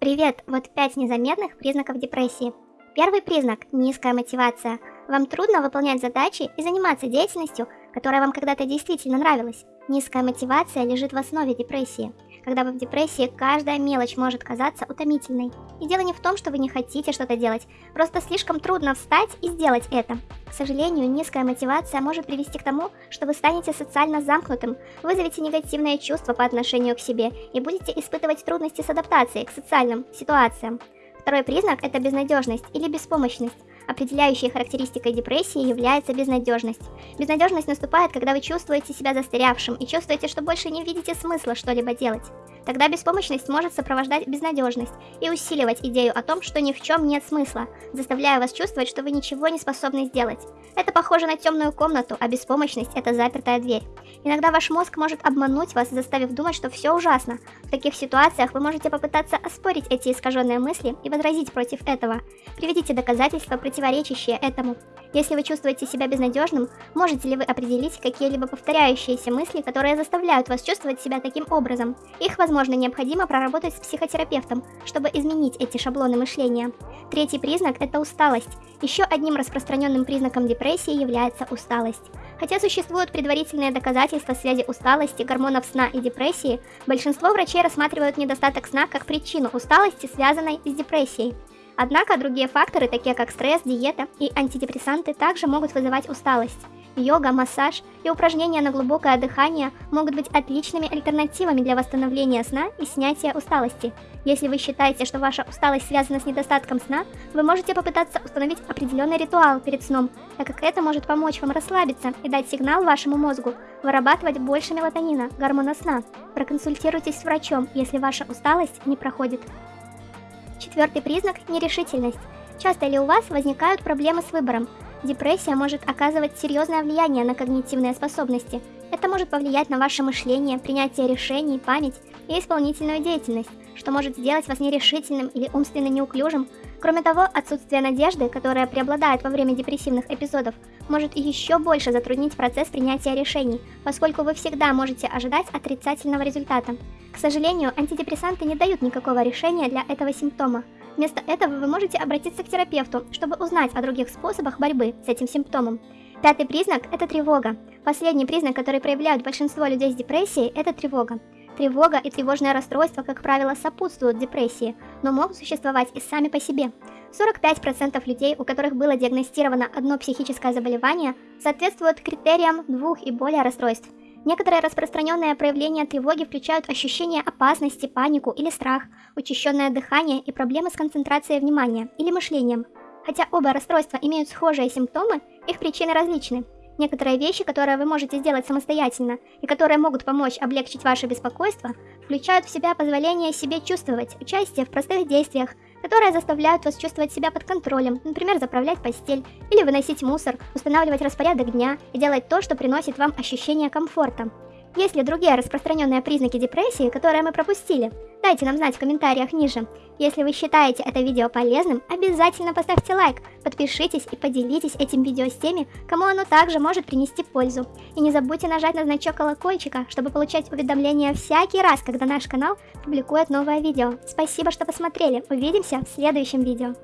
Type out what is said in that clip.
Привет! Вот 5 незаметных признаков депрессии. Первый признак – низкая мотивация. Вам трудно выполнять задачи и заниматься деятельностью, которая вам когда-то действительно нравилась. Низкая мотивация лежит в основе депрессии. Когда вы в депрессии, каждая мелочь может казаться утомительной. И дело не в том, что вы не хотите что-то делать, просто слишком трудно встать и сделать это. К сожалению, низкая мотивация может привести к тому, что вы станете социально замкнутым, вызовете негативные чувства по отношению к себе и будете испытывать трудности с адаптацией к социальным ситуациям. Второй признак – это безнадежность или беспомощность. Определяющей характеристикой депрессии является безнадежность. Безнадежность наступает, когда вы чувствуете себя застрявшим и чувствуете, что больше не видите смысла что-либо делать. Тогда беспомощность может сопровождать безнадежность и усиливать идею о том, что ни в чем нет смысла, заставляя вас чувствовать, что вы ничего не способны сделать. Это похоже на темную комнату, а беспомощность – это запертая дверь. Иногда ваш мозг может обмануть вас, заставив думать, что все ужасно. В таких ситуациях вы можете попытаться оспорить эти искаженные мысли и возразить против этого. Приведите доказательства, противоречащие этому. Если вы чувствуете себя безнадежным, можете ли вы определить какие-либо повторяющиеся мысли, которые заставляют вас чувствовать себя таким образом? Их, возможно, необходимо проработать с психотерапевтом, чтобы изменить эти шаблоны мышления. Третий признак – это усталость. Еще одним распространенным признаком депрессии является усталость. Хотя существуют предварительные доказательства связи усталости, гормонов сна и депрессии, большинство врачей рассматривают недостаток сна как причину усталости, связанной с депрессией. Однако другие факторы, такие как стресс, диета и антидепрессанты, также могут вызывать усталость. Йога, массаж и упражнения на глубокое дыхание могут быть отличными альтернативами для восстановления сна и снятия усталости. Если вы считаете, что ваша усталость связана с недостатком сна, вы можете попытаться установить определенный ритуал перед сном, так как это может помочь вам расслабиться и дать сигнал вашему мозгу вырабатывать больше мелатонина, гормона сна. Проконсультируйтесь с врачом, если ваша усталость не проходит. Четвертый признак – нерешительность. Часто ли у вас возникают проблемы с выбором? Депрессия может оказывать серьезное влияние на когнитивные способности. Это может повлиять на ваше мышление, принятие решений, память и исполнительную деятельность, что может сделать вас нерешительным или умственно неуклюжим. Кроме того, отсутствие надежды, которая преобладает во время депрессивных эпизодов, может еще больше затруднить процесс принятия решений, поскольку вы всегда можете ожидать отрицательного результата. К сожалению, антидепрессанты не дают никакого решения для этого симптома. Вместо этого вы можете обратиться к терапевту, чтобы узнать о других способах борьбы с этим симптомом. Пятый признак – это тревога. Последний признак, который проявляют большинство людей с депрессией – это тревога. Тревога и тревожное расстройство, как правило, сопутствуют депрессии, но могут существовать и сами по себе. 45% людей, у которых было диагностировано одно психическое заболевание, соответствуют критериям двух и более расстройств. Некоторые распространенные проявления тревоги включают ощущение опасности, панику или страх, учащенное дыхание и проблемы с концентрацией внимания или мышлением. Хотя оба расстройства имеют схожие симптомы, их причины различны. Некоторые вещи, которые вы можете сделать самостоятельно и которые могут помочь облегчить ваше беспокойство, включают в себя позволение себе чувствовать участие в простых действиях, которые заставляют вас чувствовать себя под контролем, например, заправлять постель или выносить мусор, устанавливать распорядок дня и делать то, что приносит вам ощущение комфорта. Есть ли другие распространенные признаки депрессии, которые мы пропустили? Дайте нам знать в комментариях ниже. Если вы считаете это видео полезным, обязательно поставьте лайк, подпишитесь и поделитесь этим видео с теми, кому оно также может принести пользу. И не забудьте нажать на значок колокольчика, чтобы получать уведомления всякий раз, когда наш канал публикует новое видео. Спасибо, что посмотрели. Увидимся в следующем видео.